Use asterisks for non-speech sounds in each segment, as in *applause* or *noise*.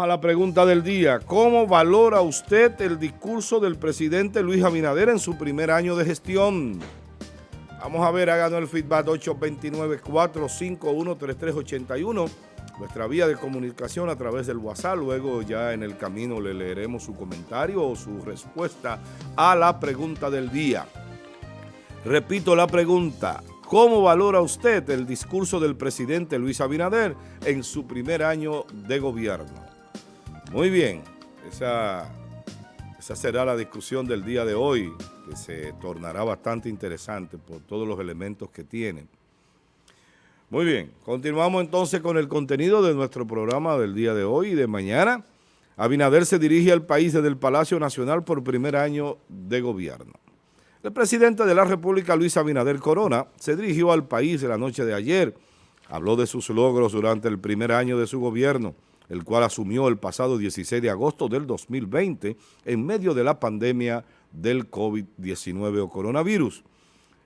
A la pregunta del día. ¿Cómo valora usted el discurso del presidente Luis Abinader en su primer año de gestión? Vamos a ver, háganos el feedback 829-451-3381, nuestra vía de comunicación a través del WhatsApp. Luego ya en el camino le leeremos su comentario o su respuesta a la pregunta del día. Repito la pregunta. ¿Cómo valora usted el discurso del presidente Luis Abinader en su primer año de gobierno? Muy bien, esa, esa será la discusión del día de hoy, que se tornará bastante interesante por todos los elementos que tiene. Muy bien, continuamos entonces con el contenido de nuestro programa del día de hoy y de mañana. Abinader se dirige al país desde el Palacio Nacional por primer año de gobierno. El presidente de la República, Luis Abinader Corona, se dirigió al país la noche de ayer. Habló de sus logros durante el primer año de su gobierno, el cual asumió el pasado 16 de agosto del 2020 en medio de la pandemia del COVID-19 o coronavirus.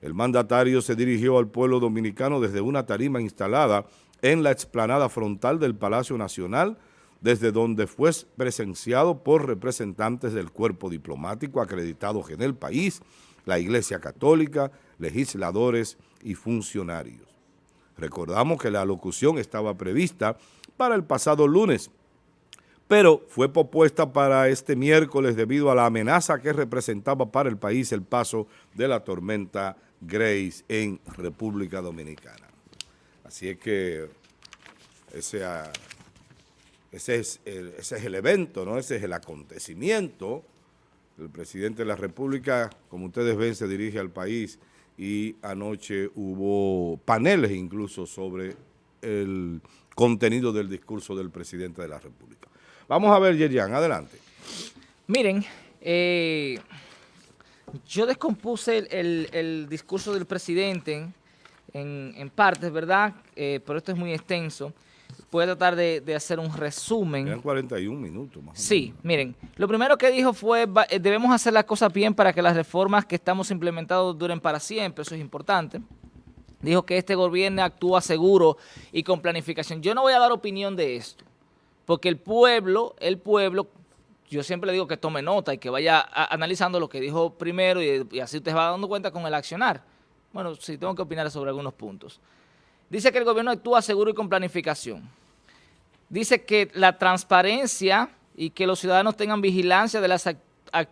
El mandatario se dirigió al pueblo dominicano desde una tarima instalada en la explanada frontal del Palacio Nacional, desde donde fue presenciado por representantes del cuerpo diplomático acreditados en el país, la Iglesia Católica, legisladores y funcionarios. Recordamos que la locución estaba prevista para el pasado lunes, pero fue propuesta para este miércoles debido a la amenaza que representaba para el país el paso de la tormenta Grace en República Dominicana. Así es que ese, ah, es, el, ese es el evento, ¿no? ese es el acontecimiento el presidente de la República, como ustedes ven, se dirige al país y anoche hubo paneles incluso sobre el contenido del discurso del presidente de la República. Vamos a ver, Yerian, adelante. Miren, eh, yo descompuse el, discurso del presidente en, partes, ¿verdad? Eh, pero esto es muy extenso voy a tratar de, hacer un resumen. En 41 minutos más. Sí, miren, lo primero que dijo fue, eh, debemos hacer las cosas bien para que las reformas que estamos implementando duren para siempre, eso es importante. Dijo que este gobierno actúa seguro y con planificación. Yo no voy a dar opinión de esto, porque el pueblo, el pueblo, yo siempre le digo que tome nota y que vaya analizando lo que dijo primero y, y así usted va dando cuenta con el accionar. Bueno, sí, tengo que opinar sobre algunos puntos. Dice que el gobierno actúa seguro y con planificación. Dice que la transparencia y que los ciudadanos tengan vigilancia de las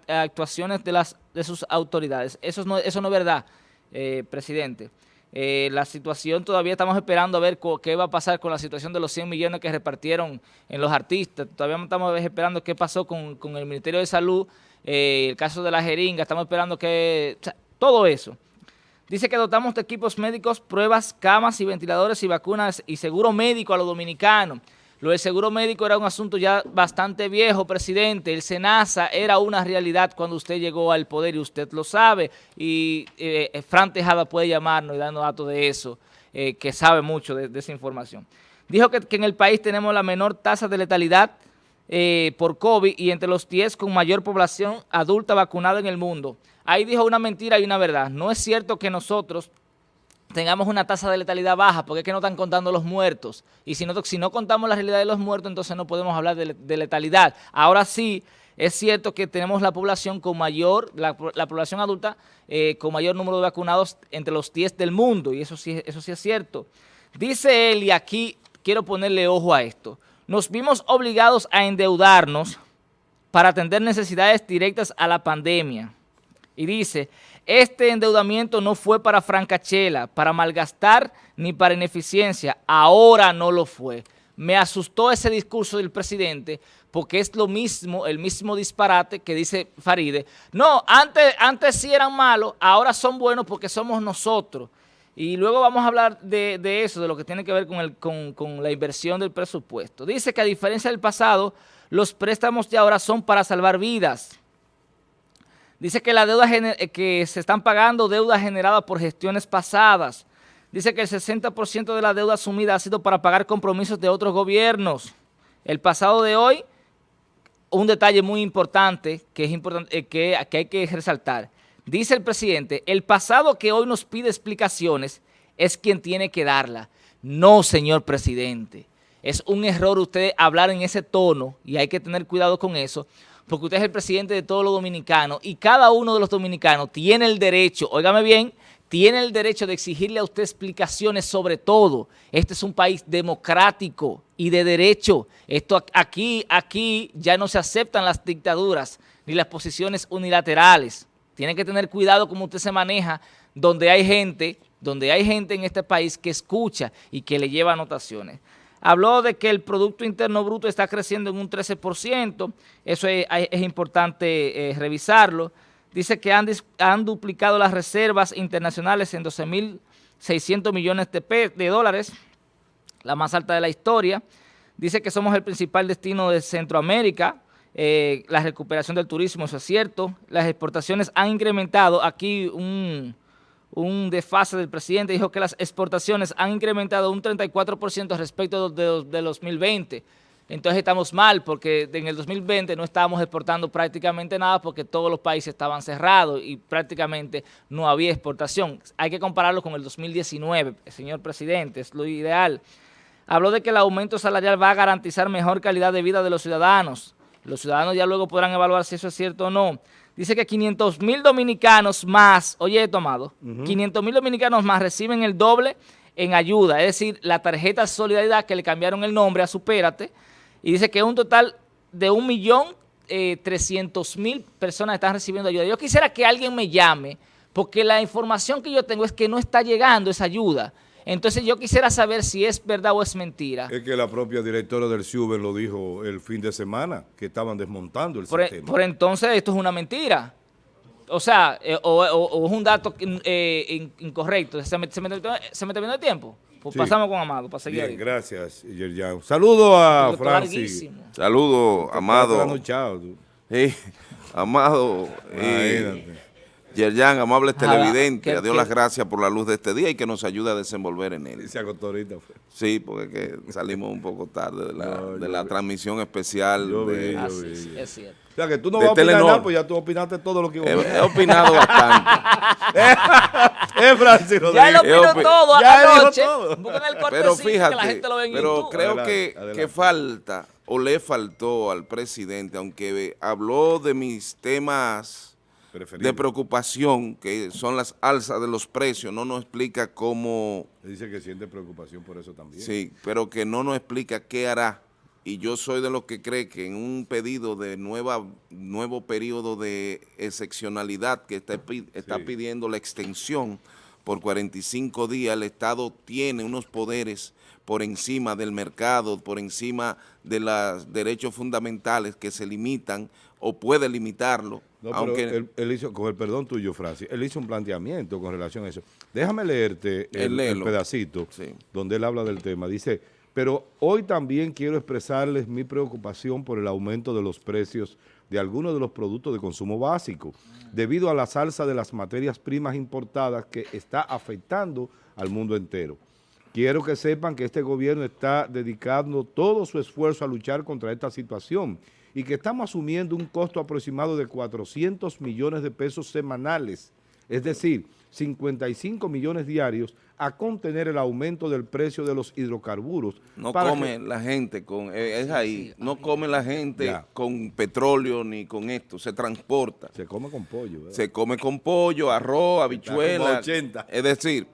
actuaciones de, las, de sus autoridades. Eso no, eso no es verdad, eh, presidente. Eh, la situación todavía estamos esperando a ver qué va a pasar con la situación de los 100 millones que repartieron en los artistas. Todavía estamos esperando qué pasó con, el Ministerio de Salud, eh, el caso de la jeringa, estamos esperando que... todo eso. Dice que dotamos de equipos médicos, pruebas, camas y ventiladores y vacunas y seguro médico a los dominicanos. Lo del seguro médico era un asunto ya bastante viejo, presidente. El SENASA era una realidad cuando usted llegó al poder y usted lo sabe. Y eh, eh, Fran Tejada puede llamarnos y darnos datos de eso, eh, que sabe mucho de, esa información. Dijo que, en el país tenemos la menor tasa de letalidad por COVID y entre los 10 con mayor población adulta vacunada en el mundo. Ahí dijo una mentira y una verdad. No es cierto que nosotros tengamos una tasa de letalidad baja, porque es que no están contando los muertos. Y si no, si no contamos la realidad de los muertos, entonces no podemos hablar de, letalidad. Ahora sí, es cierto que tenemos la población con mayor, la, población adulta eh, con mayor número de vacunados entre los 10 del mundo, y eso sí, eso sí es cierto. Dice él, y aquí quiero ponerle ojo a esto, nos vimos obligados a endeudarnos para atender necesidades directas a la pandemia. Y dice, este endeudamiento no fue para francachela, para malgastar ni para ineficiencia. Ahora no lo fue. Me asustó ese discurso del presidente porque es lo mismo, el mismo disparate que dice Faride. No, antes, antes sí eran malos, ahora son buenos porque somos nosotros. Y luego vamos a hablar de, eso, de lo que tiene que ver con, con la inversión del presupuesto. Dice que a diferencia del pasado, los préstamos de ahora son para salvar vidas Dice que la deuda eh, que se están pagando deuda generada por gestiones pasadas. Dice que el 60% de la deuda asumida ha sido para pagar compromisos de otros gobiernos. El pasado de hoy, un detalle muy importante que, es importante, eh, que, que hay que resaltar. Dice el presidente, el pasado que hoy nos pide explicaciones es quien tiene que darla. No, señor presidente. Es un error usted hablar en ese tono y hay que tener cuidado con eso, porque usted es el presidente de todos los dominicanos y cada uno de los dominicanos tiene el derecho, óigame bien, tiene el derecho de exigirle a usted explicaciones sobre todo. Este es un país democrático y de derecho. Esto aquí, aquí ya no se aceptan las dictaduras ni las posiciones unilaterales. Tiene que tener cuidado cómo usted se maneja donde hay gente, donde hay gente en este país que escucha y que le lleva anotaciones. Habló de que el Producto Interno Bruto está creciendo en un 13%, eso es, importante eh, revisarlo dice que han, han duplicado las reservas internacionales en 12.600 millones de, dólares, la más alta de la historia. Dice que somos el principal destino de Centroamérica, eh, la recuperación del turismo, eso es cierto. Las exportaciones han incrementado, aquí un, un desfase del presidente, dijo que las exportaciones han incrementado un 34% respecto de, de 2020 entonces estamos mal porque en el 2020 no estábamos exportando prácticamente nada porque todos los países estaban cerrados y prácticamente no había exportación. Hay que compararlo con el 2019, señor presidente, es lo ideal. Habló de que el aumento salarial va a garantizar mejor calidad de vida de los ciudadanos. Los ciudadanos ya luego podrán evaluar si eso es cierto o no. Dice que 500 mil dominicanos más, oye, he tomado, 500 mil dominicanos más reciben el doble en ayuda, es decir, la tarjeta Solidaridad que le cambiaron el nombre a Supérate, y dice que un total de un millón eh, mil personas están recibiendo ayuda. Yo quisiera que alguien me llame, porque la información que yo tengo es que no está llegando esa ayuda. Entonces yo quisiera saber si es verdad o es mentira. Es que la propia directora del CIUBE lo dijo el fin de semana, que estaban desmontando el por, e, sistema. Por entonces esto es una mentira. O sea, eh, o, es un dato eh, incorrecto. ¿Se me, se, me, ¿Se me terminó el tiempo? Pues pasamos con Amado para seguir. Bien, gracias, Yerjan. Saludo a Francis. Saludo, Amado. Amado. Yerjan, amable televidente, Dios las gracias por la luz de este día y que nos ayude a desenvolver en él. Se agotó ahorita. Sí, porque salimos un poco tarde de la, de la transmisión especial. Yo de, vi, es cierto. O sea, que tú no vas a opinar nada, pues ya tú opinaste todo lo que iba a opinar. He, opinado *laughs* bastante. eh, Francis Ya él opinó todo ya anoche. Todo. pero fíjate, que la gente lo ve en pero creo que, que falta o le faltó al presidente, aunque habló de mis temas de preocupación, que son las alzas de los precios, no nos explica cómo... Dice que siente preocupación por eso también. Sí, pero que no nos explica qué hará. Y yo soy de los que cree que en un pedido de nueva nuevo periodo de excepcionalidad que está, está pidiendo la extensión por 45 días, el Estado tiene unos poderes por encima del mercado, por encima de los derechos fundamentales que se limitan o puede limitarlo no, pero él, hizo, con el perdón tuyo, Francis, él hizo un planteamiento con relación a eso. Déjame leerte el, pedacito donde él habla del tema. Dice, pero hoy también quiero expresarles mi preocupación por el aumento de los precios de algunos de los productos de consumo básico, debido a la salsa de las materias primas importadas que está afectando al mundo entero. Quiero que sepan que este gobierno está dedicando todo su esfuerzo a luchar contra esta situación y que estamos asumiendo un costo aproximado de 400 millones de pesos semanales, es decir, 55 millones diarios a contener el aumento del precio de los hidrocarburos. No come la gente con, eh, es ahí, no come la gente con petróleo ni con esto, se transporta. Se come con pollo. Se come con pollo, arroz, habichuela. Es decir,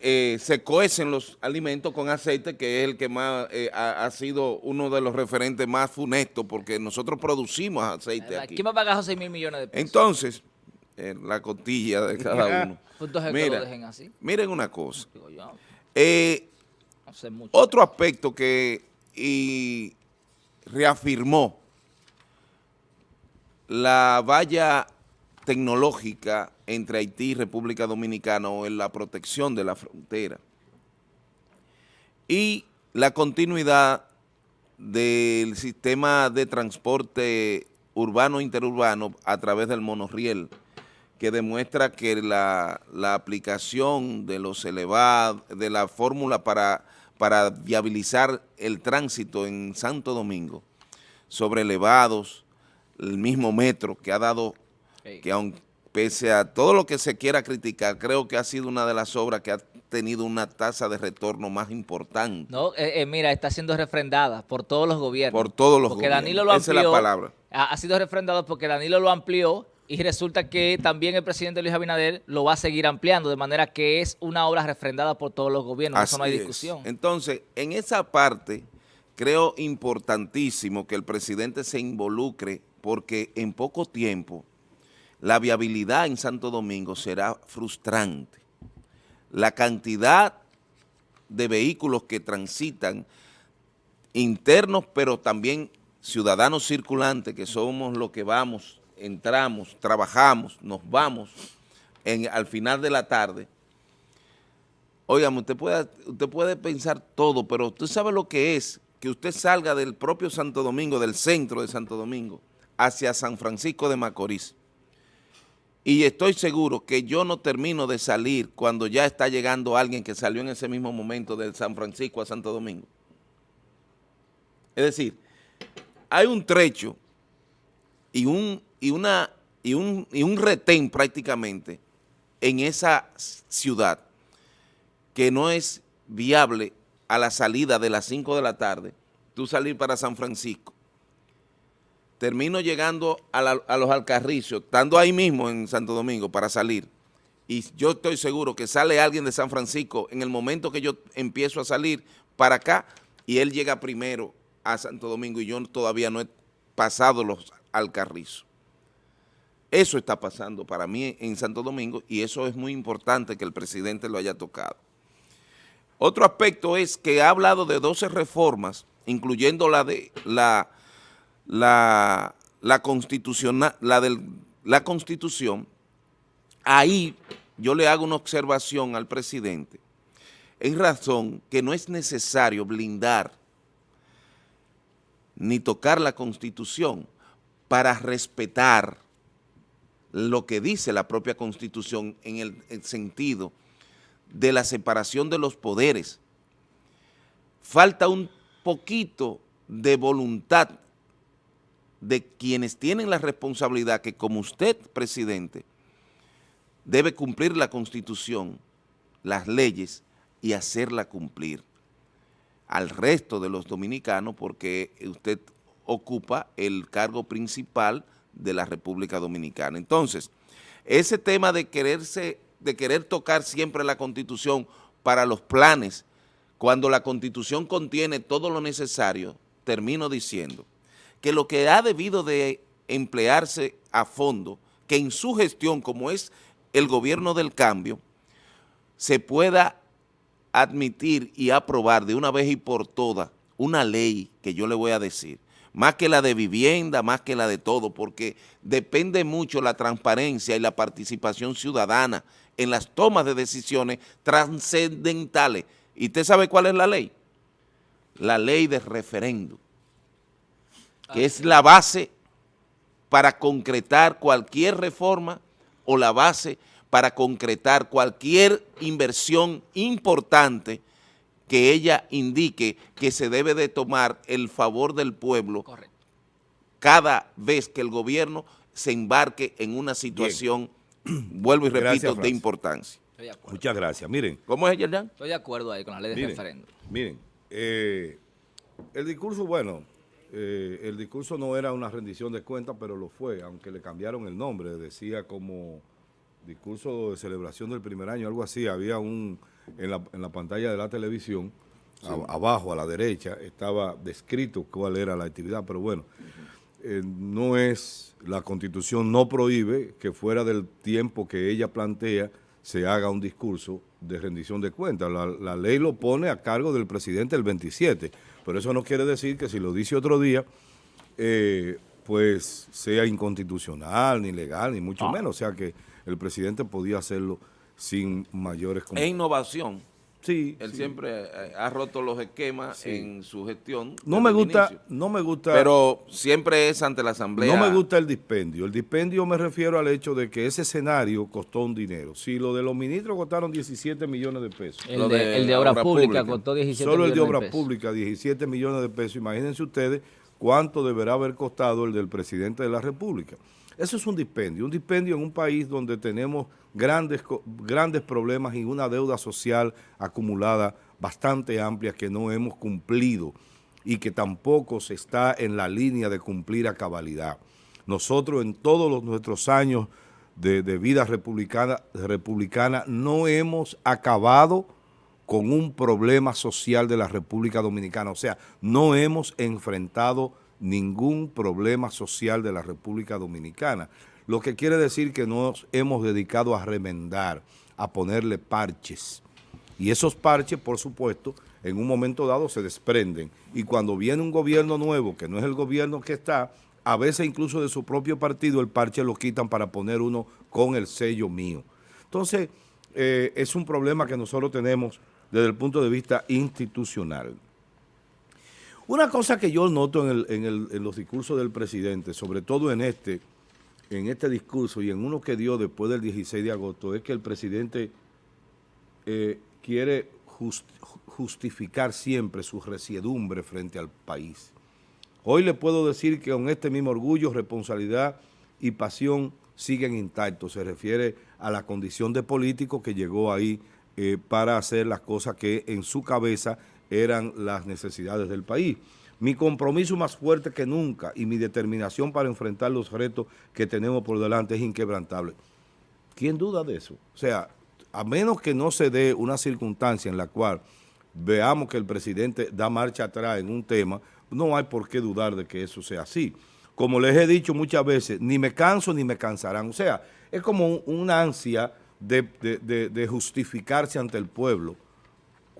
eh, se coecen los alimentos con aceite, que es el que más eh, ha, sido uno de los referentes más funestos, porque nosotros producimos aceite aquí. ¿Quién va a pagar 6 mil millones de pesos? Entonces, eh, la costilla de *laughs* cada uno. Miren una cosa. otro aspecto que y reafirmó la valla tecnológica entre Haití y República Dominicana o en la protección de la frontera. Y la continuidad del sistema de transporte urbano e interurbano a través del monorriel que demuestra que la, aplicación de los elevados, de la fórmula para, para viabilizar el tránsito en Santo Domingo sobre elevados, el mismo metro que ha dado que aunque pese a todo lo que se quiera criticar, creo que ha sido una de las obras que ha tenido una tasa de retorno más importante. No, eh, eh, mira, está siendo refrendada por todos los gobiernos. Por todos los porque gobiernos. Danilo lo Esa es amplió. la palabra. Ha, ha sido refrendado porque Danilo lo amplió y resulta que también el presidente Luis Abinader lo va a seguir ampliando, de manera que es una obra refrendada por todos los gobiernos. Eso no hay Así es. discusión. Entonces, en esa parte, creo importantísimo que el presidente se involucre porque en poco tiempo la viabilidad en Santo Domingo será frustrante. La cantidad de vehículos que transitan internos, pero también ciudadanos circulantes, que somos los que vamos, entramos, trabajamos, nos vamos al final de la tarde, Óigame, usted puede, usted puede pensar todo, pero usted sabe lo que es que usted salga del propio Santo Domingo, del centro de Santo Domingo, hacia San Francisco de Macorís. Y estoy seguro que yo no termino de salir cuando ya está llegando alguien que salió en ese mismo momento de San Francisco a Santo Domingo. Es decir, hay un trecho y un, y una, y un, y un retén prácticamente en esa ciudad que no es viable a la salida de las 5 de la tarde, tú salir para San Francisco. Termino llegando a, los Alcarricios, estando ahí mismo en Santo Domingo para salir. Y yo estoy seguro que sale alguien de San Francisco en el momento que yo empiezo a salir para acá y él llega primero a Santo Domingo y yo todavía no he pasado los Alcarrizos. Eso está pasando para mí en Santo Domingo y eso es muy importante que el presidente lo haya tocado. Otro aspecto es que ha hablado de 12 reformas, incluyendo la de la, la, la la del, la constitución. Ahí yo le hago una observación al presidente en razón que no es necesario blindar ni tocar la constitución para respetar lo que dice la propia constitución en el, el sentido de la separación de los poderes. Falta un poquito de voluntad de quienes tienen la responsabilidad que como usted, presidente, debe cumplir la constitución, las leyes y hacerla cumplir al resto de los dominicanos porque usted ocupa el cargo principal de la República Dominicana. Entonces, ese tema de quererse, de querer tocar siempre la Constitución para los planes, cuando la Constitución contiene todo lo necesario, termino diciendo que lo que ha debido de emplearse a fondo, que en su gestión, como es el gobierno del cambio, se pueda admitir y aprobar de una vez y por todas una ley que yo le voy a decir, más que la de vivienda, más que la de todo, porque depende mucho la transparencia y la participación ciudadana en las tomas de decisiones trascendentales. ¿Y usted sabe cuál es la ley? La ley de referéndum, que es la base para concretar cualquier reforma o la base para concretar cualquier inversión importante que ella indique que se debe de tomar el favor del pueblo Correcto. cada vez que el gobierno se embarque en una situación, *clears throat* vuelvo y repito, Gracias, de importancia. Estoy de acuerdo. Muchas gracias. Miren, ¿Cómo es, Yerjan? Estoy de acuerdo ahí con la ley de miren, referéndum. miren, eh, el discurso, bueno, eh, el discurso no era una rendición de cuentas, pero lo fue, aunque le cambiaron el nombre, decía como discurso de celebración del primer año, algo así, había un, en la, en la pantalla de la televisión, a- abajo a la derecha, estaba descrito cuál era la actividad, pero bueno, eh, no es, la constitución no prohíbe que fuera del tiempo que ella plantea se haga un discurso de rendición de cuentas. La, la ley lo pone a cargo del presidente el 27, pero eso no quiere decir que si lo dice otro día, eh, pues sea inconstitucional, ni legal, ni mucho Ah. menos. O sea que el presidente podía hacerlo sin mayores... Es innovación. Sí, Él sí. siempre eh, ha roto los esquemas Sí. en su gestión. No me gusta, inicio. no me gusta... Pero siempre es ante la asamblea. No me gusta el dispendio. El dispendio me refiero al hecho de que ese escenario costó un dinero. Si lo de los ministros costaron 17 millones de pesos, El Lo de, de el de obra obra pública pública. costó 17 solo el de obra pesos. pública 17 millones de pesos, imagínense ustedes cuánto deberá haber costado el del presidente de la República. Eso es un dispendio, un dispendio en un país donde tenemos grandes, grandes problemas y una deuda social acumulada bastante amplia que no hemos cumplido y que tampoco se está en la línea de cumplir a cabalidad. Nosotros en todos los, nuestros años de, vida republicana, republicana no hemos acabado con un problema social de la República Dominicana. O sea, no hemos enfrentado ningún problema social de la República Dominicana. Lo que quiere decir que nos hemos dedicado a remendar, a ponerle parches. Y esos parches, por supuesto, en un momento dado se desprenden. Y cuando viene un gobierno nuevo, que no es el gobierno que está, a veces incluso de su propio partido, el parche lo quitan para poner uno con el sello mío. Entonces, eh, es un problema que nosotros tenemos desde el punto de vista institucional. Una cosa que yo noto en, los discursos del presidente, sobre todo en este, en este discurso y en uno que dio después del 16 de agosto, es que el presidente eh, quiere justificar siempre su resiedumbre frente al país. Hoy le puedo decir que con este mismo orgullo, responsabilidad y pasión siguen intactos. Se refiere a la condición de político que llegó ahí eh, para hacer las cosas que en su cabeza eran las necesidades del país. Mi compromiso más fuerte que nunca y mi determinación para enfrentar los retos que tenemos por delante es inquebrantable. ¿Quién duda de eso? O sea, a menos que no se dé una circunstancia en la cual veamos que el presidente da marcha atrás en un tema, no hay por qué dudar de que eso sea así. Como les he dicho muchas veces, ni me canso ni me cansarán. O sea, es como una ansia de, justificarse ante el pueblo,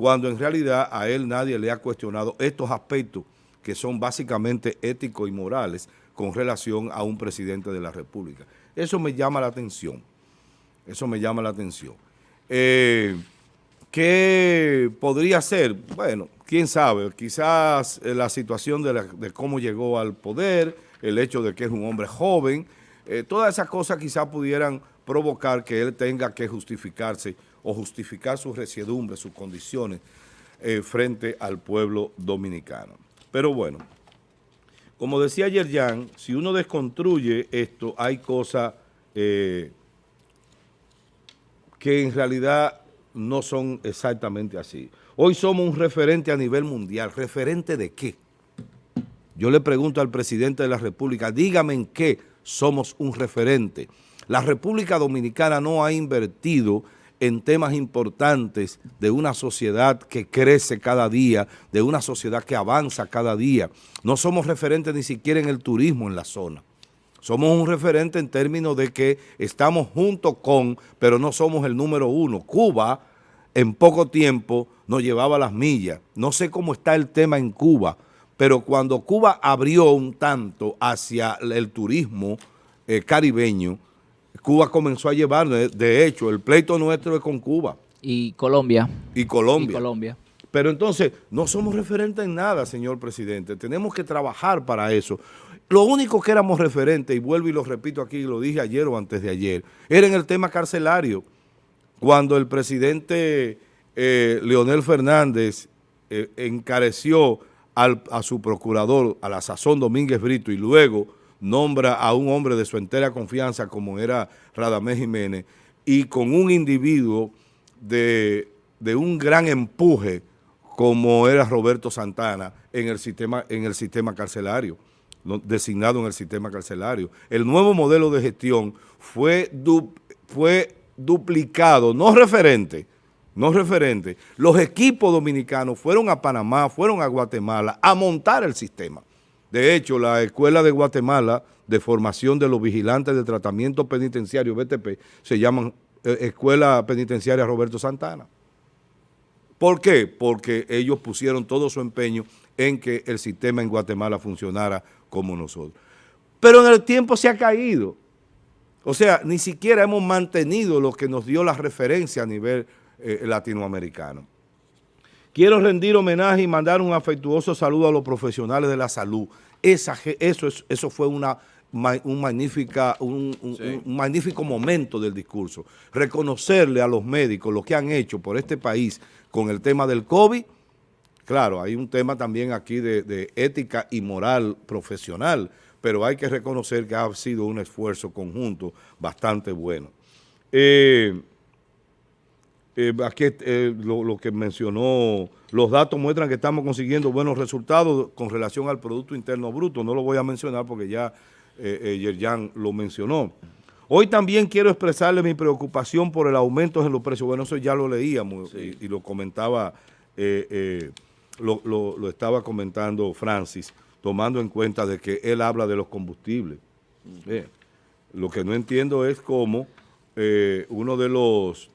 cuando en realidad a él nadie le ha cuestionado estos aspectos que son básicamente éticos y morales con relación a un presidente de la República. Eso me llama la atención. Eso me llama la atención. Eh, ¿Qué podría ser? Bueno, quién sabe, quizás eh, la situación de, cómo llegó al poder, el hecho de que es un hombre joven, eh, todas esas cosas quizás pudieran provocar que él tenga que justificarse o justificar su resiedumbre, sus condiciones frente al pueblo dominicano. Pero bueno, como decía ayer Jan, si uno desconstruye esto, hay cosas que en realidad no son exactamente así. Hoy somos un referente a nivel mundial. ¿Referente de qué? Yo le pregunto al presidente de la República, dígame en qué somos un referente. La República Dominicana no ha invertido en temas importantes de una sociedad que crece cada día, de una sociedad que avanza cada día. No somos referentes ni siquiera en el turismo en la zona. Somos un referente en términos de que estamos junto con, pero no somos el número uno. Cuba en poco tiempo nos llevaba las millas. No sé cómo está el tema en Cuba, pero cuando Cuba abrió un tanto hacia el turismo eh, caribeño, Cuba comenzó a llevar, de hecho, el pleito nuestro es con Cuba. Y Colombia. Y Colombia. Y Colombia. Pero entonces, no somos referentes en nada, señor presidente. Tenemos que trabajar para eso. Lo único que éramos referentes, y vuelvo y lo repito aquí, lo dije ayer o antes de ayer, era en el tema carcelario. Cuando el presidente eh, Leonel Fernández eh, encareció a su procurador, a la sazón Domínguez Brito, y luego nombra a un hombre de su entera confianza como era Radamés Jiménez, y con un individuo de, de un gran empuje como era Roberto Santana en el sistema, en el sistema carcelario designado en el sistema carcelario. El nuevo modelo de gestión fue, fue duplicado, no referente, no referente. Los equipos dominicanos fueron a Panamá, fueron a Guatemala a montar el sistema. De hecho, la Escuela de Guatemala de Formación de los Vigilantes de Tratamiento Penitenciario, BTP, se llama eh, Escuela Penitenciaria Roberto Santana. ¿Por qué? Porque ellos pusieron todo su empeño en que el sistema en Guatemala funcionara como nosotros. Pero en el tiempo se ha caído. O sea, ni siquiera hemos mantenido lo que nos dio la referencia a nivel eh, latinoamericano. Quiero rendir homenaje y mandar un afectuoso saludo a los profesionales de la salud. Esa, eso, eso fue una, un, magnífica, un, un, magnífico momento del discurso. Reconocerle a los médicos lo que han hecho por este país con el tema del COVID Claro, hay un tema también aquí de, ética y moral profesional, pero hay que reconocer que ha sido un esfuerzo conjunto bastante bueno. Eh, eh, aquí eh, lo, que mencionó, los datos muestran que estamos consiguiendo buenos resultados con relación al Producto Interno Bruto. No lo voy a mencionar porque ya eh, Yerjan lo mencionó. Hoy también quiero expresarle mi preocupación por el aumento en los precios. Bueno, eso ya lo leíamos y, lo comentaba, lo, estaba comentando Francis, tomando en cuenta de que él habla de los combustibles. lo que no entiendo es cómo uno de los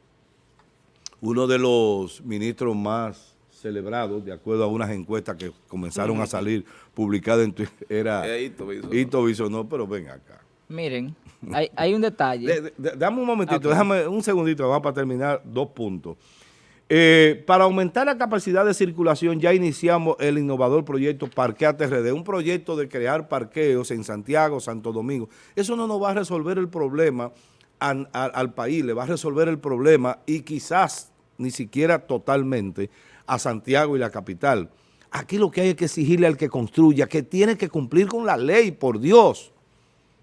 uno de los ministros más celebrados, de acuerdo a unas encuestas que comenzaron a salir publicadas en Twitter, era Hito Bisonó, pero ven acá. Miren, hay, un detalle. *laughs* dame un momentito, déjame un segundito, vamos para terminar dos puntos. Eh, para aumentar la capacidad de circulación ya iniciamos el innovador proyecto Parquea TRD, un proyecto de crear parqueos en Santiago, Santo Domingo. Eso no nos va a resolver el problema al, país, le va a resolver el problema y quizás ni siquiera totalmente a Santiago y la capital. Aquí lo que hay es que exigirle al que construya que tiene que cumplir con la ley, por Dios.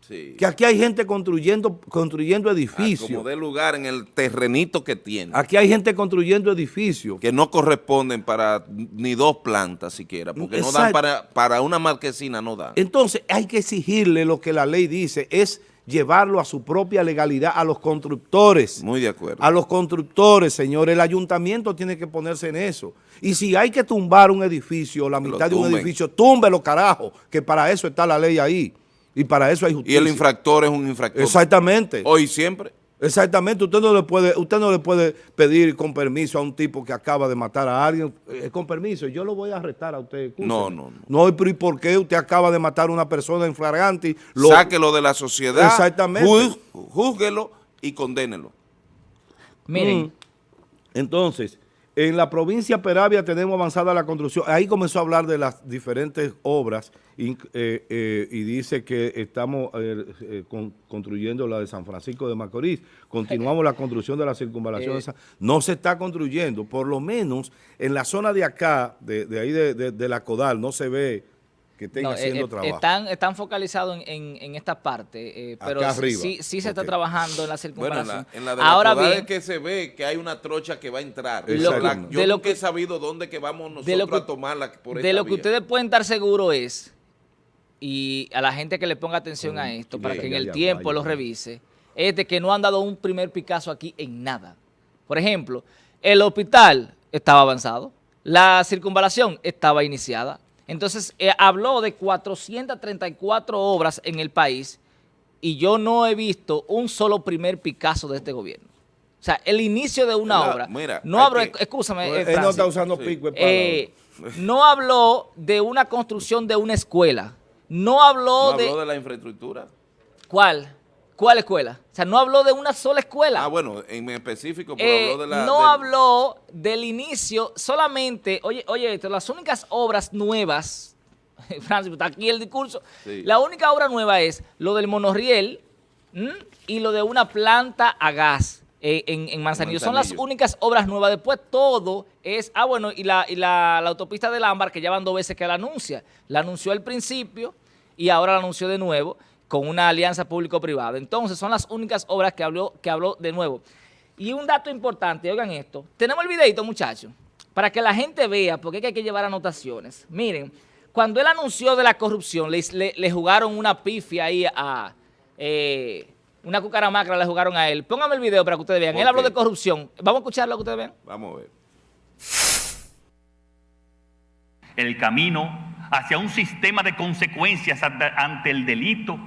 Que aquí hay gente construyendo, construyendo edificios. como de lugar en el terrenito que tiene. Aquí hay gente construyendo edificios. Que no corresponden para ni dos plantas siquiera, porque no dan para, para una marquesina, no da. Entonces hay que exigirle lo que la ley dice, es llevarlo a su propia legalidad a los constructores. Muy de acuerdo. A los constructores, señor. El ayuntamiento tiene que ponerse en eso. Y si hay que tumbar un edificio, la mitad de un edificio, túmbelo, carajo, que para eso está la ley ahí. Y para eso hay justicia. Y el infractor es un infractor. Exactamente. Hoy siempre. Exactamente, usted no le puede usted no le puede pedir con permiso a un tipo que acaba de matar a alguien, eh, con permiso, yo lo voy a arrestar a usted. No, no, no. No, pero ¿y por qué usted acaba de matar a una persona en flagrante? Sáquelo de la sociedad, Exactamente. júzguelo y condénelo. Miren. Mm. Entonces, en la provincia de Peravia tenemos avanzada la construcción. Ahí comenzó a hablar de las diferentes obras y, eh, eh, dice que estamos eh, construyendo la de San Francisco de Macorís. Continuamos la construcción de la circunvalación. no se está construyendo, por lo menos en la zona de acá, de, ahí de la Codal, no se ve que estén haciendo eh, eh, trabajo. Están, están focalizados en, en, esta parte, eh, pero sí, sí se está trabajando en la circunvalación. en la, de Ahora bien, es que se ve que hay una trocha que va a entrar. yo de lo que he sabido dónde que vamos nosotros a tomarla por De lo que ustedes pueden estar seguros es, y a la gente que le ponga atención a esto, para que en el tiempo lo revise, es de que no han dado un primer Picasso aquí en nada. Por ejemplo, el hospital estaba avanzado, la circunvalación estaba iniciada, entonces, eh, habló de 434 obras en el país y yo no he visto un solo primer Picasso de este gobierno. O sea, el inicio de una obra. Mira, no habló, escúchame, eh, Él no está usando pico. Eh, no habló de una construcción de una escuela. No habló, ¿No de... habló de la infraestructura. ¿Cuál? ¿Cuál escuela? O sea, no habló de una sola escuela. Ah, bueno, en específico, pero habló de la... No habló del inicio, solamente, oye, oye, las únicas obras nuevas, *laughs* Francis, está aquí el discurso, la única obra nueva es lo del monorriel y lo de una planta a gas en, Manzanillo. Son las únicas obras nuevas. Después todo es, ah, bueno, y la, y la, la autopista del Ámbar, que ya van dos veces que la anuncia. La anunció al principio y ahora la anunció de nuevo con una alianza público-privada. Entonces, son las únicas obras que habló, que habló de nuevo. Y un dato importante, oigan esto. Tenemos el videito, muchachos, para que la gente vea, porque hay que llevar anotaciones. Miren, cuando él anunció de la corrupción, le, jugaron una pifia ahí a... Eh, una cucaramacra le jugaron a él. Póngame el video para que ustedes vean. Él habló de corrupción. Vamos a escucharlo que ustedes vean. Vamos a ver. El camino hacia un sistema de consecuencias ante el delito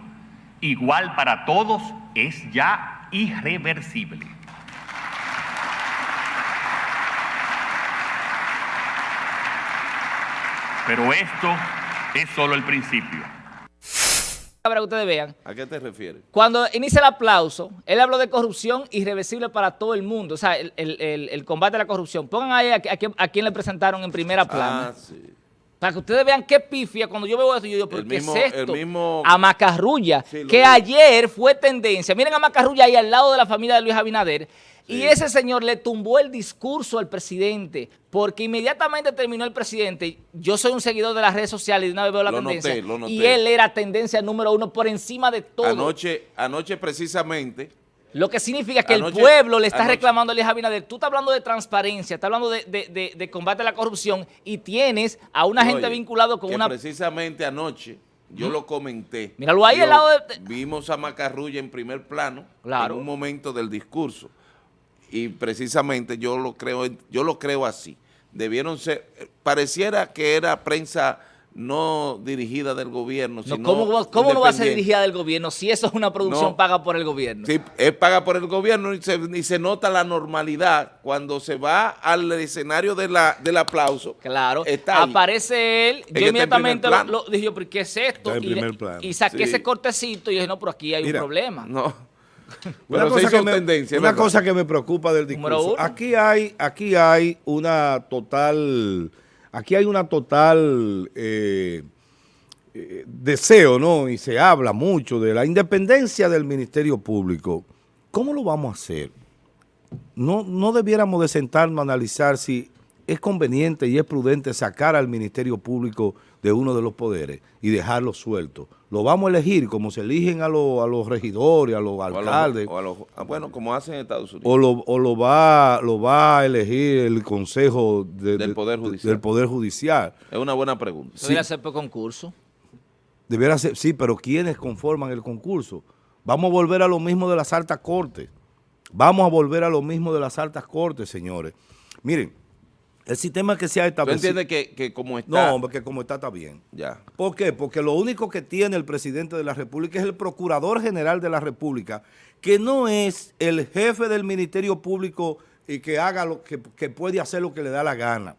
igual para todos es ya irreversible. Pero esto es solo el principio. Para que ustedes vean. ¿A qué te refieres? Cuando inicia el aplauso, él habló de corrupción irreversible para todo el mundo. O sea, el, combate a la corrupción. Pongan ahí a, a, quien le presentaron en primera plana. Ah, sí. Para que ustedes vean qué pifia, cuando yo veo esto, yo digo, ¿pero El qué mismo- es esto? el mismo- A Macarrulla, Sí, que ayer fue tendencia. Miren a Macarrulla ahí al lado de la familia de Luis Abinader. Y ese señor le tumbó el discurso al presidente, porque inmediatamente terminó el presidente. Yo soy un seguidor de las redes sociales y de una vez veo la Lo tendencia. noté, lo noté. Y él era tendencia número uno por encima de todo. Anoche, anoche precisamente, Lo que significa que Anoche- el pueblo le está anoche- reclamando a Luis Abinader. Tú estás hablando de transparencia, estás hablando de, de- de- de combate a la corrupción y tienes a una gente vinculado con que una... precisamente anoche yo lo comenté. Míralo ahí Yo- al lado de- Vimos a Macarrulla en primer plano Claro. en un momento del discurso y precisamente yo lo creo, yo lo creo así. Debieron ser, pareciera que era prensa no dirigida del gobierno, No, sino ¿Cómo, cómo no va a ser dirigida del gobierno si eso es una producción No. paga por el gobierno? Sí, es paga por el gobierno y se, y se nota la normalidad cuando se va al escenario de la, del aplauso. Claro, Está ahí. aparece él, yo inmediatamente lo, lo- dije, yo, ¿pero qué es esto? Y, le- primer plano. y saqué Sí. ese cortecito y dije, no, pero aquí hay Mira, un problema. No. Una, *laughs* Pero se cosa que, me, tendencia, una cosa que me preocupa del Número discurso. uno. Aquí hay, aquí hay una total, aquí hay una total eh, eh, deseo, ¿no? Y se habla mucho de la independencia del Ministerio Público. ¿Cómo lo vamos a hacer? No, no debiéramos de sentarnos a analizar si es conveniente y es prudente sacar al Ministerio Público de uno de los poderes y dejarlo suelto. Lo vamos a elegir como se eligen a, los- a los regidores, a los O a los- alcaldes. o a los- ah, bueno, como hacen en Estados Unidos. O lo, o lo va lo va a elegir el Consejo de- Del de- Poder de- Judicial. del Poder Judicial. Es una buena pregunta. Eso debería ser por concurso. Debiera ser, sí, pero ¿quiénes conforman el concurso? Vamos a volver a lo mismo de las altas cortes. Vamos a volver a lo mismo de las altas cortes, señores. Miren, el sistema que se ha ¿Tú establecido... entiendes que, que como está... No, hombre, que como está, está bien. Ya. ¿Por qué? Porque lo único que tiene el presidente de la República es el Procurador General de la República, que no es el jefe del Ministerio Público y que haga lo que, que puede hacer lo que le da la gana.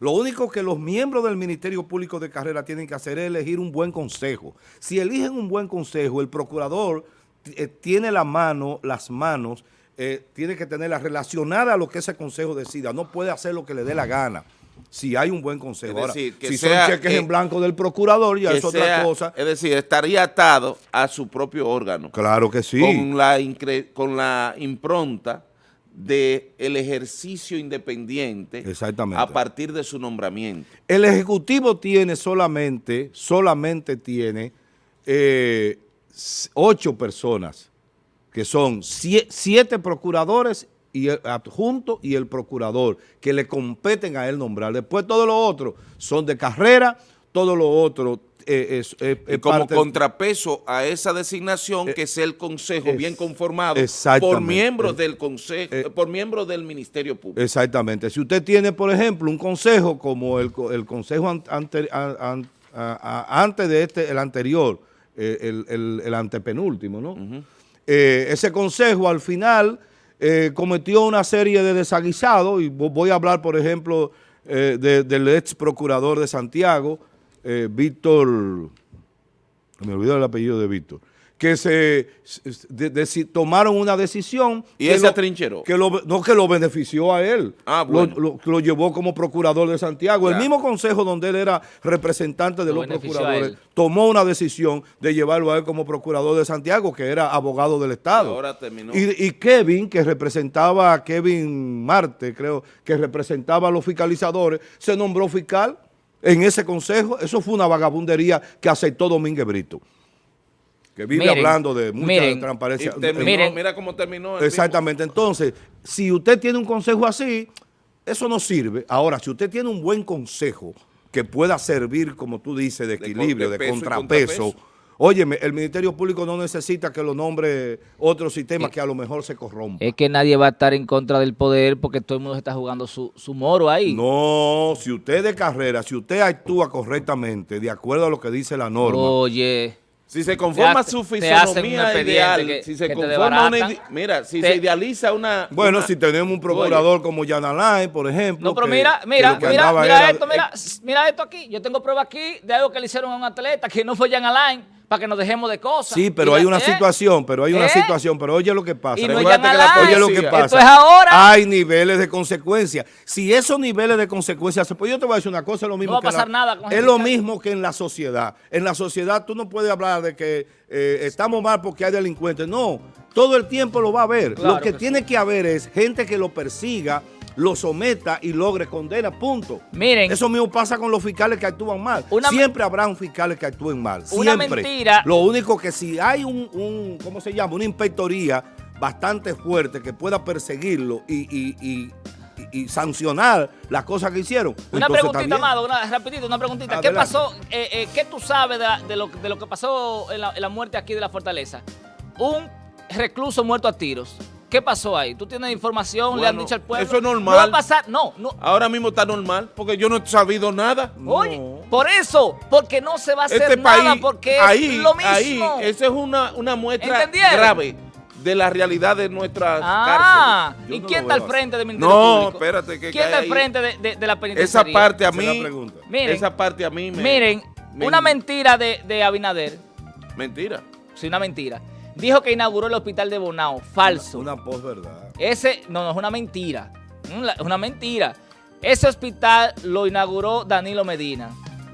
Lo único que los miembros del Ministerio Público de Carrera tienen que hacer es elegir un buen consejo. Si eligen un buen consejo, el procurador eh, tiene la mano, las manos, eh, tiene que tenerlas relacionadas a lo que ese consejo decida. No puede hacer lo que le dé la gana. Si hay un buen consejo. Es Ahora, que si sea- son cheques que- en blanco del procurador, ya es otra sea- cosa. Es decir, estaría atado a su propio órgano. Claro que sí. Con, la incre- con la impronta del ejercicio independiente Exactamente. a partir de su nombramiento. El Ejecutivo tiene solamente, solamente tiene eh, ocho personas, que son sie- siete procuradores y el adjunto y el procurador, que le competen a él nombrar. Después todos los otros son de carrera, todo lo otro eh, es, es- Y es como parte- contrapeso a esa designación que sea el consejo es- bien conformado por miembros Es- del consejo, eh, por miembros del Ministerio Público. Exactamente. Si usted tiene, por ejemplo, un consejo como el, el consejo an- ante- an- an- a- a- antes de este, el anterior, eh, el, el- el antepenúltimo, ¿no? Eh, ese consejo al final eh, cometió una serie de desaguisados y vo- voy a hablar, por ejemplo, eh, de- del ex procurador de Santiago, Víctor, me olvidó el apellido de Víctor, que se de- tomaron una decisión Y que él se lo- atrincheró. que lo, no que lo benefició a él. Ah, Lo- bueno. lo, lo llevó como procurador de Santiago. Ya. El mismo consejo donde él era representante de Lo los procuradores tomó una decisión de llevarlo a él como procurador de Santiago, que era abogado del Estado. Y ahora terminó. Y, y Kevin, que representaba a Kevin Marte, creo, que representaba a los fiscalizadores, se nombró fiscal en ese consejo. Eso fue una vagabundería que aceptó Domínguez Brito, que vive Miren, hablando de mucha miren, Y transparencia. terminó, Miren. mira cómo terminó. el Exactamente. Entonces, si usted tiene un consejo así, eso no sirve. Ahora, si usted tiene un buen consejo que pueda servir, como tú dices, de equilibrio, de, contrapeso contrapeso, contrapeso. óyeme, el Ministerio Público no necesita que lo nombre otro sistema que a lo mejor se corrompa. Es que nadie va a estar en contra del poder porque todo el mundo se está jugando su, su moro ahí. No, si usted de carrera, si usted actúa correctamente, de acuerdo a lo que dice la norma, Oye, Si se conforma Te su fisonomía ideal, que- si se conforma una mira, si Te- se idealiza una bueno, una- si tenemos un procurador como Jan Alain, por ejemplo. no, pero que- mira, que mira, que mira, mira era- esto, mira, s- mira esto aquí. Yo tengo prueba aquí de algo que le hicieron a un atleta que no fue Jan Alain, para que nos dejemos de cosas. Sí, pero Y hay la- una ¿eh? situación, pero hay una ¿Eh? situación, pero oye lo que pasa. Y no que la- oye lo que pasa. Esto es ahora. Hay niveles de consecuencias. Si esos niveles de consecuencias, se- pues yo te voy a decir una cosa, es lo mismo va a que en pasar la- nada con Es ese lo mismo que en la sociedad. En la sociedad tú no puedes hablar de que eh, estamos mal porque hay delincuentes. No, todo el tiempo lo va a haber. Claro lo que, que tiene que haber es gente que lo persiga, lo someta y logre condena, punto. Miren. Eso mismo pasa con los fiscales que actúan mal. Siempre habrá un fiscal que actúen mal. Una Siempre. mentira. Lo único que si hay un, un, ¿cómo se llama? Una inspectoría bastante fuerte que pueda perseguirlo y, y- y- y- y sancionar las cosas que hicieron. Una entonces preguntita, bien. Amado, una, rapidito, una preguntita. ¿Qué pasó, eh, eh, qué tú sabes de, la- de lo, de lo que pasó en la, en la muerte aquí de la Fortaleza? Un recluso muerto a tiros. ¿Qué pasó ahí? ¿Tú tienes información? ¿Le han dicho al pueblo? eso es normal. No va a pasar, no, no. Ahora mismo está normal, porque yo no he sabido nada. Oye, por eso, porque no se va a hacer Este nada, país, porque ahí, es lo mismo. ahí, esa es una, una muestra grave de la realidad de nuestras Ah, ¿y no quién está al frente del. Ministerio No, Público? espérate, que, ¿Quién está al frente de, de- de la Esa penitenciaría? parte a Esa es la mí. Miren, esa parte a mí me... Miren, me- una mentira de, de Abinader, Mentira. sí, una mentira. Dijo que inauguró el hospital de Bonao, falso. Una posverdad. Ese, no, no, es una mentira. Mm, Es una mentira. Ese hospital lo inauguró Danilo Medina.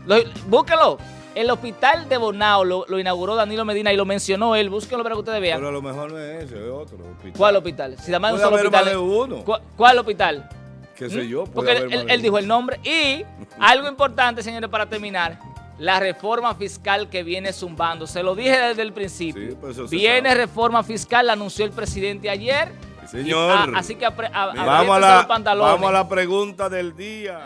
Lo, búsquelo. El hospital de Bonao lo, lo inauguró Danilo Medina y lo mencionó él. Búsquenlo para que ustedes vean. Pero a lo mejor no es ese, es otro hospital. ¿Cuál hospital? Si además un solo hospital. más de uno. ¿Cuál, cuál hospital? ¿Qué sé ¿Mm? yo? puede Porque haber él, dijo el nombre. Y *laughs* algo importante, señores, para terminar. La reforma fiscal que viene zumbando. Se lo dije desde el principio. Sí, pues viene reforma fiscal, la anunció el presidente ayer. Sí, señor. Y, ah, así que a- Vamos a, la, los pantalones. vamos a la pregunta del día.